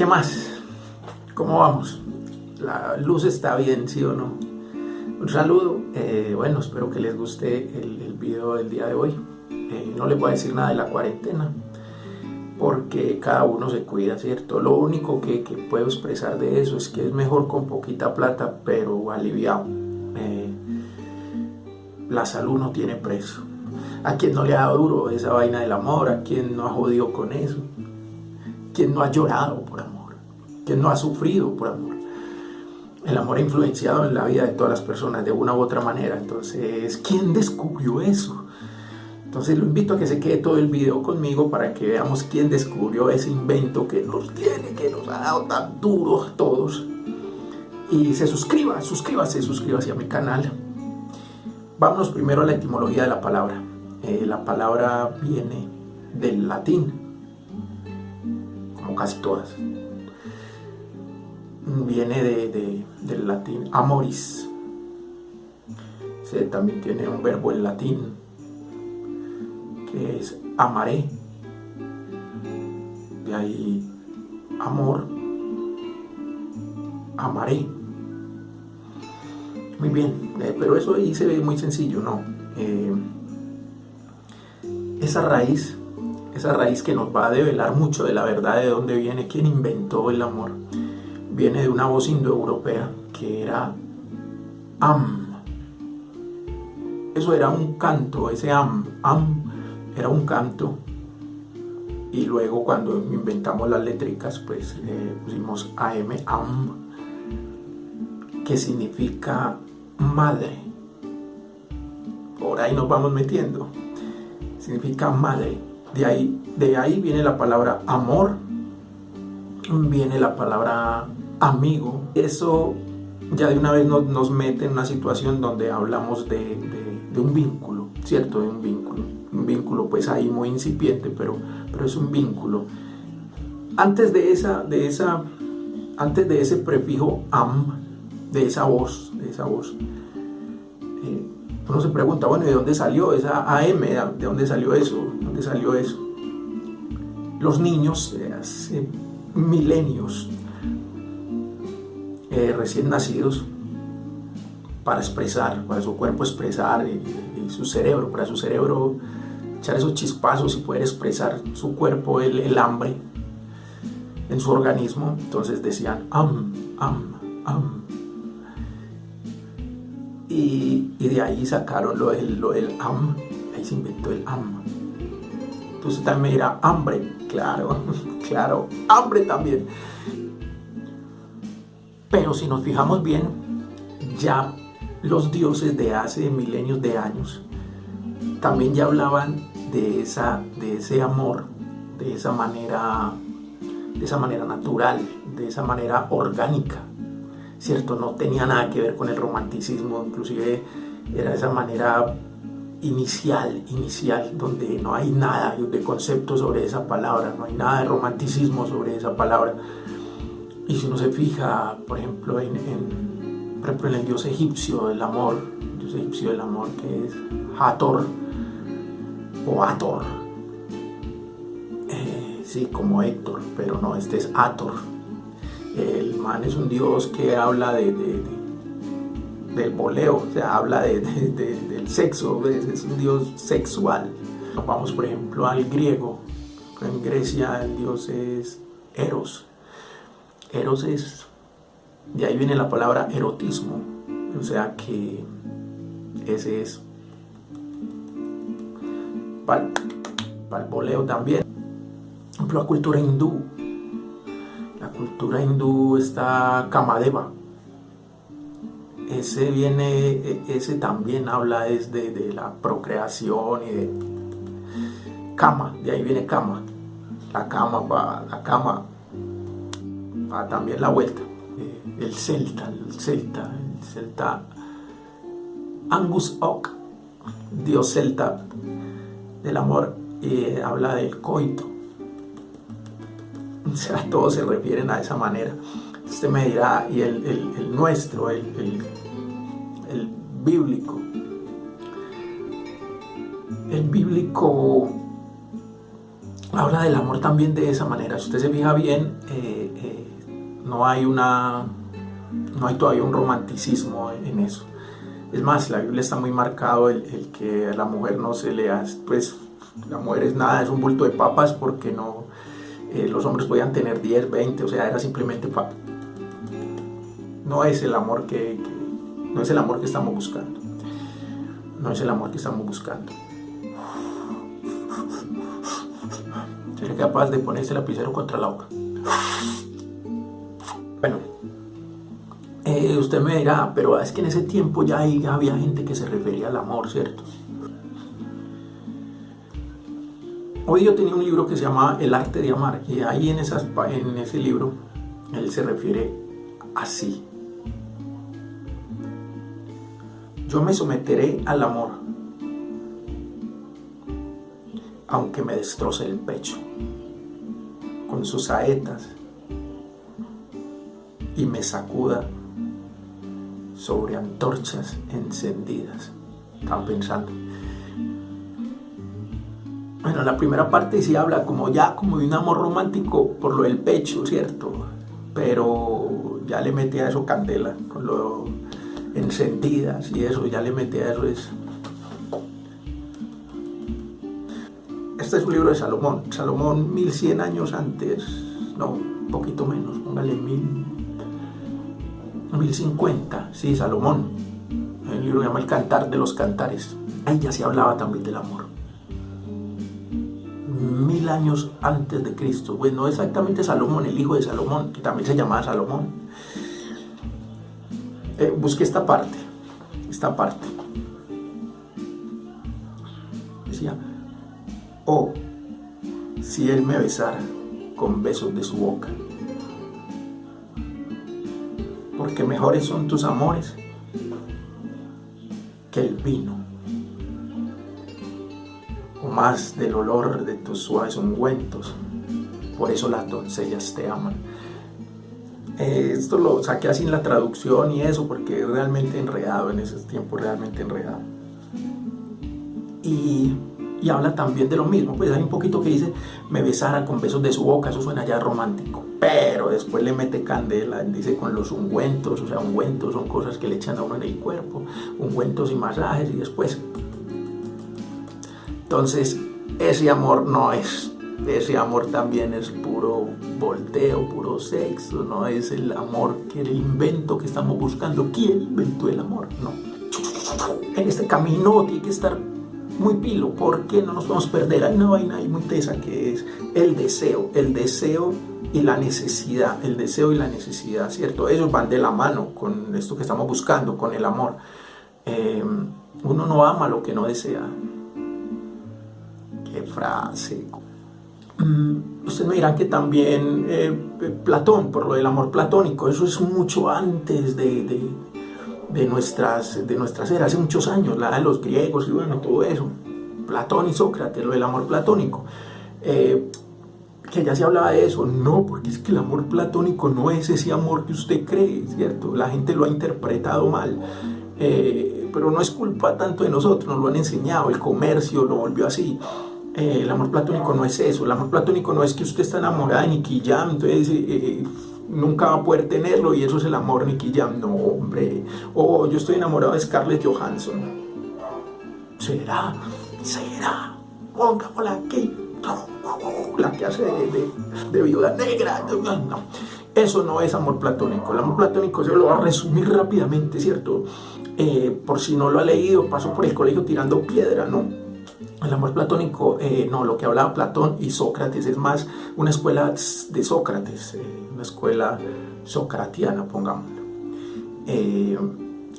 ¿Qué más? ¿Cómo vamos? La luz está bien, ¿sí o no? Un saludo, eh, bueno, espero que les guste el, video del día de hoy. Eh, no les voy a decir nada de la cuarentena, porque cada uno se cuida, ¿cierto? Lo único que, que puedo expresar de eso es que es mejor con poquita plata, pero aliviado. Eh, la salud no tiene precio. A quien no le ha dado duro esa vaina del amor, a quien no ha jodido con eso, quien no ha llorado por amor, quien no ha sufrido por amor. El amor ha influenciado en la vida de todas las personas de una u otra manera. Entonces, ¿quién descubrió eso? Entonces lo invito a que se quede todo el video conmigo para que veamos quién descubrió ese invento que nos tiene, que nos ha dado tan duro a todos. Y se suscriba, suscríbase, suscríbase a mi canal. Vámonos primero a la etimología de la palabra. Eh, la palabra viene del latín, casi todas. Viene de, del latín amoris. También tiene un verbo en latín que es amaré. De ahí amor, amaré. Muy bien, eh, pero eso ahí se ve muy sencillo, ¿no? Eh, esa raíz, esa raíz que nos va a develar mucho de la verdad de dónde viene, quién inventó el amor, viene de una voz indoeuropea que era am. Eso era un canto, ese am, am era un canto y luego cuando inventamos las letricas pues eh, pusimos AM, AM, que significa madre. Por ahí nos vamos metiendo. Significa madre. De ahí, de ahí viene la palabra amor, viene la palabra amigo. Eso ya de una vez nos, mete en una situación donde hablamos de, de un vínculo, ¿cierto? De un vínculo un vínculo pues ahí muy incipiente, pero, pero es un vínculo. Antes de esa, de esa, antes de ese prefijo am, de esa voz, de esa voz, eh, uno se pregunta, bueno, ¿de dónde salió esa AM? ¿De dónde salió eso? ¿De dónde salió eso? Los niños hace milenios eh, recién nacidos para expresar, para su cuerpo expresar y, y, su cerebro, para su cerebro echar esos chispazos y poder expresar su cuerpo, el, hambre en su organismo. Entonces decían am, am, am. Y, de ahí sacaron lo del, lo del am, ahí se inventó el am. Entonces también dirá hambre, claro, claro, hambre también. Pero si nos fijamos bien, ya los dioses de hace milenios de años también ya hablaban de, esa, de ese amor, de esa manera, de esa manera natural, de esa manera orgánica, ¿cierto? No tenía nada que ver con el romanticismo, inclusive era esa manera inicial, inicial, donde no hay nada de concepto sobre esa palabra, no hay nada de romanticismo sobre esa palabra. Y si uno se fija, por ejemplo, en, el dios egipcio del amor, el dios egipcio del amor que es Hathor, o Ator. Eh, sí, como Héctor, pero no, este es Ator. El man es un dios que habla de, del boleo, o sea, habla del sexo, es un dios sexual. Vamos, por ejemplo, al griego. En Grecia el dios es Eros. Eros es, de ahí viene la palabra erotismo, o sea que ese es para el boleo también. Por ejemplo, la cultura hindú. La cultura hindú está Kamadeva. Ese viene, e, ese también habla desde de la procreación y de Kama, de ahí viene Kama. La cama va, la cama va también la vuelta. Eh, el celta, el celta, el celta Angus Oak, dios celta del amor y habla del coito. O sea, todos se refieren a esa manera. Usted me dirá, y el, nuestro, el, el, bíblico. El bíblico habla del amor también de esa manera. Si usted se fija bien, eh, eh, no hay una, no hay todavía un romanticismo en eso. Es más, la Biblia está muy marcado el, que a la mujer no se le hace, pues la mujer es nada, es un bulto de papas porque no, eh, los hombres podían tener 10, 20, o sea, era simplemente papa. No es el amor que, no es el amor que estamos buscando. No es el amor que estamos buscando. Sería capaz de ponerse el lapicero contra la boca. Bueno, eh, usted me dirá, pero es que en ese tiempo ya, había gente que se refería al amor, ¿cierto? Hoy yo tenía un libro que se llama El arte de amar y ahí en, en ese libro él se refiere así. Yo me someteré al amor, aunque me destroce el pecho con sus saetas y me sacuda sobre antorchas encendidas. Estaba pensando. Bueno, la primera parte sí habla como ya como de un amor romántico por lo del pecho, ¿cierto? Pero ya le metí a eso candela, con lo encendidas y eso, ya le metí a eso es... Este es un libro de Salomón, Salomón 1100 años antes, no, un poquito menos, póngale mil, 1050, sí, Salomón. El libro se llama El Cantar de los Cantares. Ahí ya se hablaba también del amor. Mil años antes de Cristo. Bueno, no exactamente Salomón, el hijo de Salomón, que también se llamaba Salomón. Eh, busqué esta parte, esta parte. Decía, oh, si él me besara con besos de su boca porque mejores son tus amores que el vino, más del olor de tus suaves ungüentos. Por eso las doncellas te aman. Eh, esto lo saqué así en la traducción y eso, porque es realmente enredado en ese tiempo, realmente enredado. Y y habla también de lo mismo. Pues hay un poquito que dice, me besara con besos de su boca, eso suena ya romántico. Pero después le mete candela, dice con los ungüentos, o sea, ungüentos son cosas que le echan a uno en el cuerpo, ungüentos y masajes y después. Entonces, ese amor no es, ese amor también es puro volteo, puro sexo, no es el amor que el invento que estamos buscando. ¿Quién inventó el amor? No. En este camino tiene que estar muy pilo, porque no nos podemos perder. Hay una vaina ahí muy tesa que es el deseo, el deseo y la necesidad, el deseo y la necesidad, ¿cierto? Ellos van de la mano con esto que estamos buscando, con el amor. Eh, uno no ama lo que no desea. Qué frase. Mm, ustedes me dirán que también eh, Platón, por lo del amor platónico, eso es mucho antes de de nuestras, de nuestras eras, hace muchos años, la de los griegos y bueno, todo eso. Platón y Sócrates, lo del amor platónico. Eh, que ya se hablaba de eso, no, porque es que el amor platónico no es ese amor que usted cree, ¿cierto? La gente lo ha interpretado mal, eh, pero no es culpa tanto de nosotros, nos lo han enseñado, el comercio lo volvió así. Eh, el amor platónico no es eso, el amor platónico no es que usted está enamorada de Nicky Jam, entonces nunca va a poder tenerlo y eso es el amor Nicky Jam. No, hombre. O yo estoy enamorado de Scarlett Johansson. ¿Será? ¿Será? Pongámosla aquí. La que hace de, viuda negra. No. Eso no es amor platónico. El amor platónico yo lo voy a resumir rápidamente, ¿cierto? Eh, por si no lo ha leído, paso por el colegio tirando piedra, ¿no? El amor platónico, eh, no, lo que hablaba Platón y Sócrates es más una escuela de Sócrates. Eh, escuela socratiana, pongámoslo. Eh,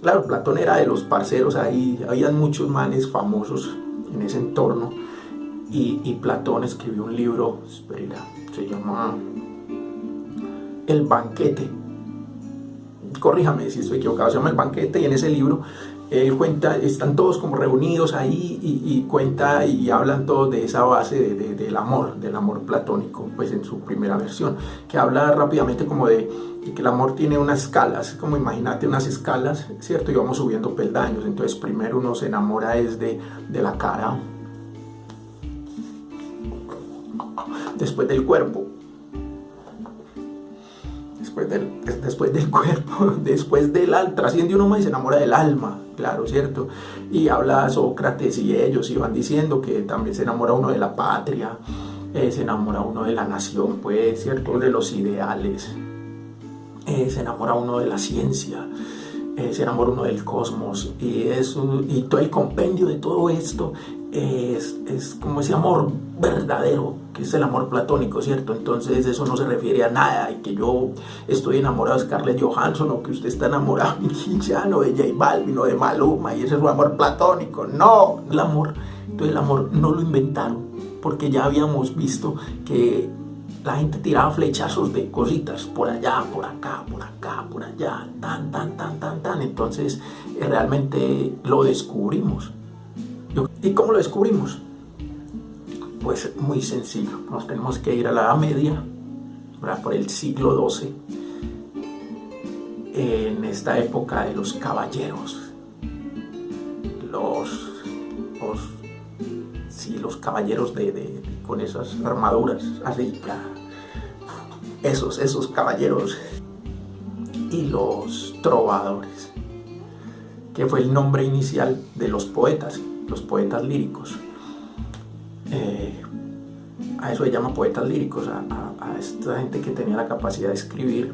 claro, Platón era de los parceros ahí, habían muchos manes famosos en ese entorno y, Platón escribió un libro, espera, se llama El banquete. Corríjame si estoy equivocado, se llama El banquete y en ese libro él cuenta, están todos como reunidos ahí y, cuenta y hablan todos de esa base del amor, del amor platónico, pues en su primera versión, que habla rápidamente como de, que el amor tiene unas escalas, como imagínate unas escalas, ¿cierto? Y vamos subiendo peldaños, entonces primero uno se enamora es de, de la cara, después del cuerpo, después del, cuerpo, después del alma, trasciende uno más y se enamora del alma, claro, ¿cierto? Y habla Sócrates y ellos iban diciendo que también se enamora uno de la patria, eh, se enamora uno de la nación, pues, ¿cierto? De los ideales, eh, se enamora uno de la ciencia, eh, se enamora uno del cosmos y, eso, y todo el compendio de todo esto es, es, como ese amor verdadero, que es el amor platónico, ¿cierto? Entonces eso no se refiere a nada, y que yo estoy enamorado de Scarlett Johansson, o que usted está enamorado de Quinchano, de J Balvin, o de Maluma, y ese es un amor platónico. No, el amor, entonces el amor no lo inventaron, porque ya habíamos visto que la gente tiraba flechazos de cositas por allá, por acá, por acá, por allá, tan, tan, tan, tan, tan. Entonces eh, realmente lo descubrimos. ¿Y cómo lo descubrimos? Pues muy sencillo. Nos tenemos que ir a la Edad Media, por el siglo XII, en esta época de los caballeros. Los, los, sí, los caballeros de, con esas armaduras así, esos, esos caballeros y los trovadores, que fue el nombre inicial de los poetas, los poetas líricos. Eh, a eso se llama poetas líricos, a, esta gente que tenía la capacidad de escribir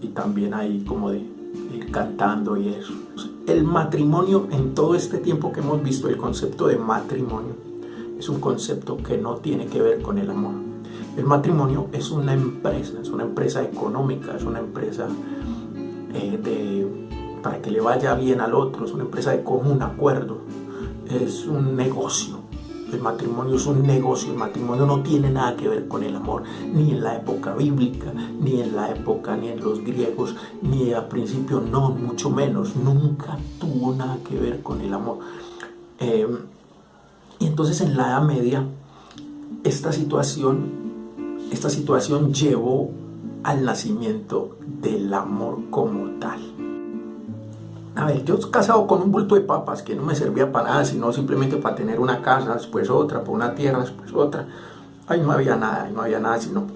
y también ahí como de ir cantando y eso. El matrimonio, en todo este tiempo que hemos visto, el concepto de matrimonio es un concepto que no tiene que ver con el amor. El matrimonio es una empresa, es una empresa económica, es una empresa eh, de, para que le vaya bien al otro, es una empresa de común acuerdo, es un negocio. El matrimonio es un negocio, el matrimonio no tiene nada que ver con el amor, ni en la época bíblica, ni en la época, ni en los griegos, ni al principio, no, mucho menos, nunca tuvo nada que ver con el amor. Eh, y entonces en la Edad Media, esta situación, esta situación llevó al nacimiento del amor como tal. A ver, yo casado con un bulto de papas que no me servía para nada, sino simplemente para tener una casa, después otra, por una tierra, después otra. Ahí no había nada, no había nada, sino...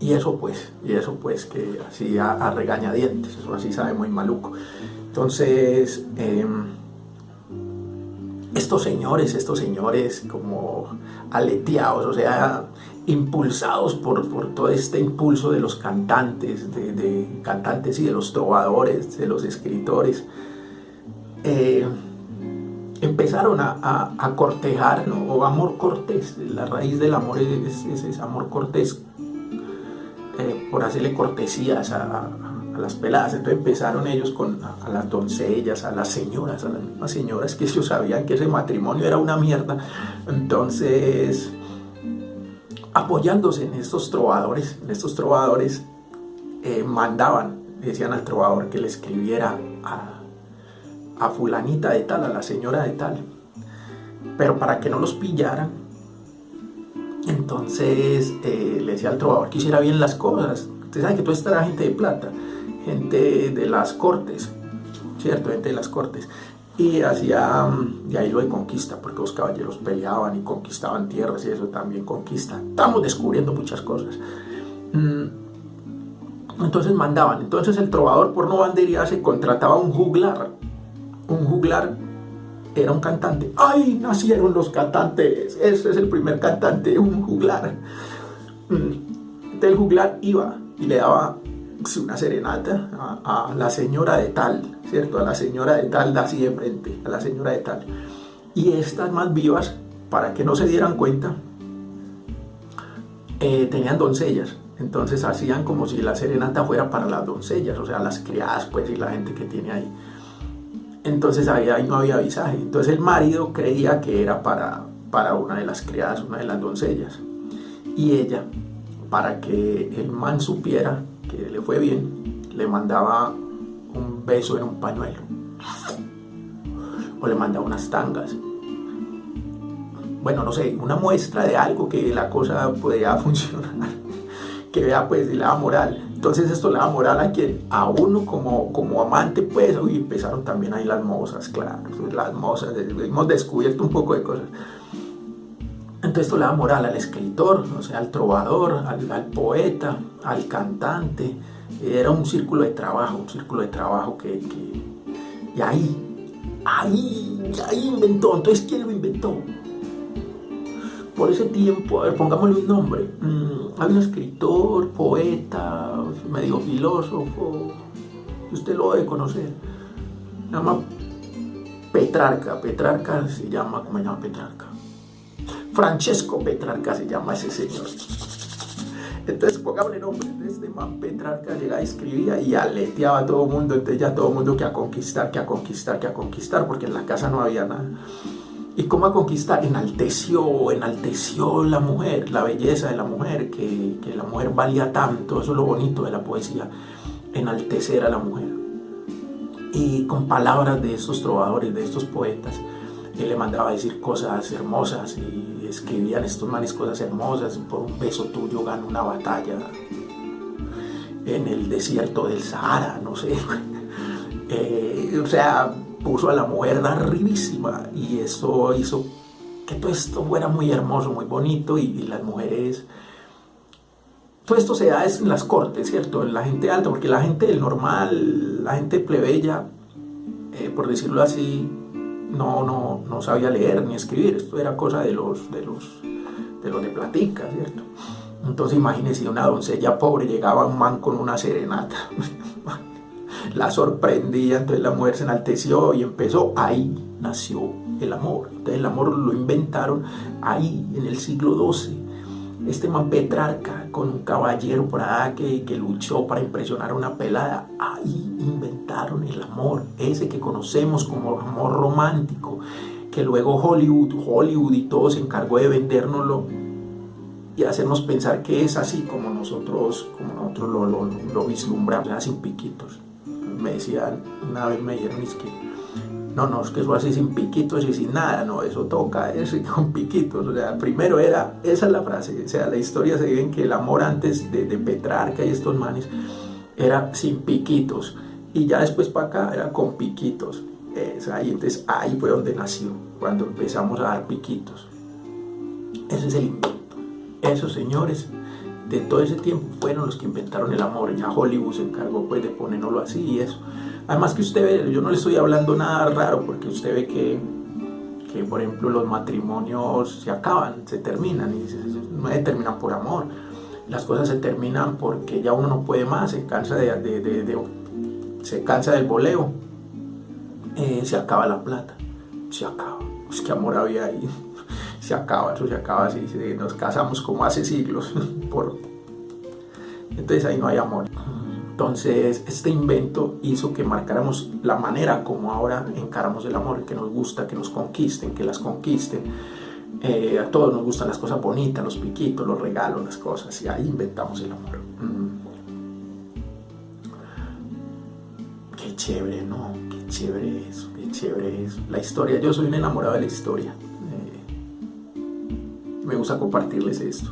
Y eso pues, y eso pues que así a, regañadientes, eso así sabe muy maluco. Entonces, em, estos señores, estos señores como aleteados, o sea, impulsados por, todo este impulso de los cantantes, de, cantantes y de los trovadores, de los escritores, eh, empezaron a, cortejar, o amor cortés, la raíz del amor es, ese amor cortés, eh, por hacerle cortesías a, a, las peladas, entonces empezaron ellos con a, las doncellas, a las señoras, a las mismas señoras que ellos sabían que ese matrimonio era una mierda, entonces apoyándose en estos trovadores, en estos trovadores eh, mandaban, decían al trovador que le escribiera a, fulanita de tal, a la señora de tal, pero para que no los pillaran, entonces eh, le decía al trovador que hiciera bien las cosas. Usted sabe que todo esto era gente de plata, gente de las cortes, ¿cierto? Gente de las cortes y hacía de ahí lo de conquista, porque los caballeros peleaban y conquistaban tierras y eso también conquista. Estamos descubriendo muchas cosas. Mm, entonces mandaban, entonces el trovador por no bandería se contrataba un juglar. Un juglar era un cantante. ¡Ay! Nacieron los cantantes. Ese es el primer cantante, un juglar. Mm, entonces el juglar iba y le daba una serenata a, la señora de tal, ¿cierto? A la señora de tal, así de frente, a la señora de tal. Y estas más vivas, para que no se dieran cuenta, eh, tenían doncellas. Entonces hacían como si la serenata fuera para las doncellas, o sea, las criadas, pues, y la gente que tiene ahí. Entonces ahí, ahí no había visaje. Entonces el marido creía que era para, para una de las criadas, una de las doncellas. Y ella, para que el man supiera que le fue bien, le mandaba beso en un pañuelo. O le mandaba unas tangas. Bueno, no sé, una muestra de algo que la cosa podía funcionar. Que vea pues la moral. Entonces esto le da moral a quien, a uno como, como amante pues, y empezaron también ahí las mozas, claro, las mozas, hemos descubierto un poco de cosas. Entonces esto le da moral al escritor, o sea, al trovador, al, poeta, al cantante. Era un círculo de trabajo, un círculo de trabajo que, y ahí, ahí, ahí inventó. Entonces, ¿quién lo inventó? Por ese tiempo, a ver, pongámosle un nombre. Mm, había un escritor, poeta, medio filósofo, usted lo debe conocer. Se llama Petrarca. Petrarca se llama, ¿cómo se llama Petrarca? Francesco Petrarca se llama ese señor. Entonces, pongámosle nombre de este man Petrarca, llegaba escribía y aleteaba a todo el mundo, entonces ya todo el mundo que a conquistar, que a conquistar, que a conquistar, porque en la casa no había nada. ¿Y cómo a conquistar? Enalteció, enalteció la mujer, la belleza de la mujer, que, que la mujer valía tanto, eso es lo bonito de la poesía, enaltecer a la mujer. Y con palabras de estos trovadores, de estos poetas, él le mandaba a decir cosas hermosas y escribían estos manes cosas hermosas. Por un beso tuyo gano una batalla en el desierto del Sahara, no sé. Eh, o sea, puso a la mujer arribísima y eso hizo que todo esto fuera muy hermoso, muy bonito y, las mujeres... Todo esto se da en las cortes, ¿cierto? En la gente alta, porque la gente del normal, la gente plebeya, eh, por decirlo así, no, no, no sabía leer ni escribir, esto era cosa de los de los de los de platica, ¿cierto? Entonces imagínense una doncella pobre llegaba un man con una serenata, la sorprendía, entonces la mujer se enalteció y empezó, ahí nació el amor, entonces el amor lo inventaron ahí en el siglo XII, este man Petrarca con un caballero por allá que, que luchó para impresionar a una pelada, ahí inventaron el amor, ese que conocemos como amor romántico, que luego Hollywood, Hollywood y todo se encargó de vendérnoslo y hacernos pensar que es así como nosotros, como nosotros lo, lo, lo vislumbramos, sin piquitos. Me decían, una vez me dijeron, es que no, no, es que eso así sin piquitos y sin nada, no, eso toca eso con piquitos. O sea, primero era, esa es la frase, o sea, la historia se ve en que el amor antes de, de Petrarca y estos manes era sin piquitos. Y ya después para acá era con piquitos. Ahí, entonces ahí fue donde nació, cuando empezamos a dar piquitos. Ese es el invento. Esos señores de todo ese tiempo fueron los que inventaron el amor. Ya Hollywood se encargó pues de ponerlo así y eso. Además que usted ve, yo no le estoy hablando nada raro porque usted ve que, que por ejemplo los matrimonios se acaban, se terminan y no se terminan por amor. Las cosas se terminan porque ya uno no puede más, se cansa, de, se cansa del boleo, eh, se acaba la plata, se acaba. Es que amor había ahí, se acaba, eso se acaba así, nos casamos como hace siglos, por... entonces ahí no hay amor. Entonces, este invento hizo que marcáramos la manera como ahora encaramos el amor, que nos gusta, que nos conquisten, que las conquisten. Eh, a todos nos gustan las cosas bonitas, los piquitos, los regalos, las cosas, y ahí inventamos el amor. Chévere, ¿no? Qué chévere eso, qué chévere eso. La historia, yo soy un enamorado de la historia. Eh, me gusta compartirles esto.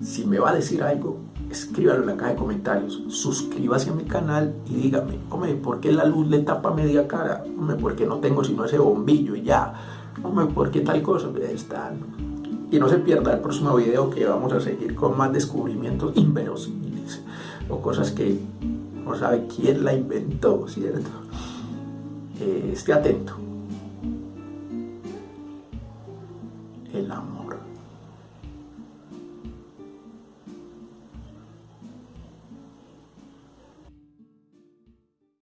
Si me va a decir algo, escríbalo en la caja de comentarios, suscríbase a mi canal y dígame, hombre, ¿por qué la luz le tapa media cara? Hombre, ¿por qué no tengo sino ese bombillo y ya? Hombre, ¿por qué tal cosa? Está. Y no se pierda el próximo video que vamos a seguir con más descubrimientos inverosímiles o cosas que no sabe quién la inventó, ¿cierto? Eh, esté atento.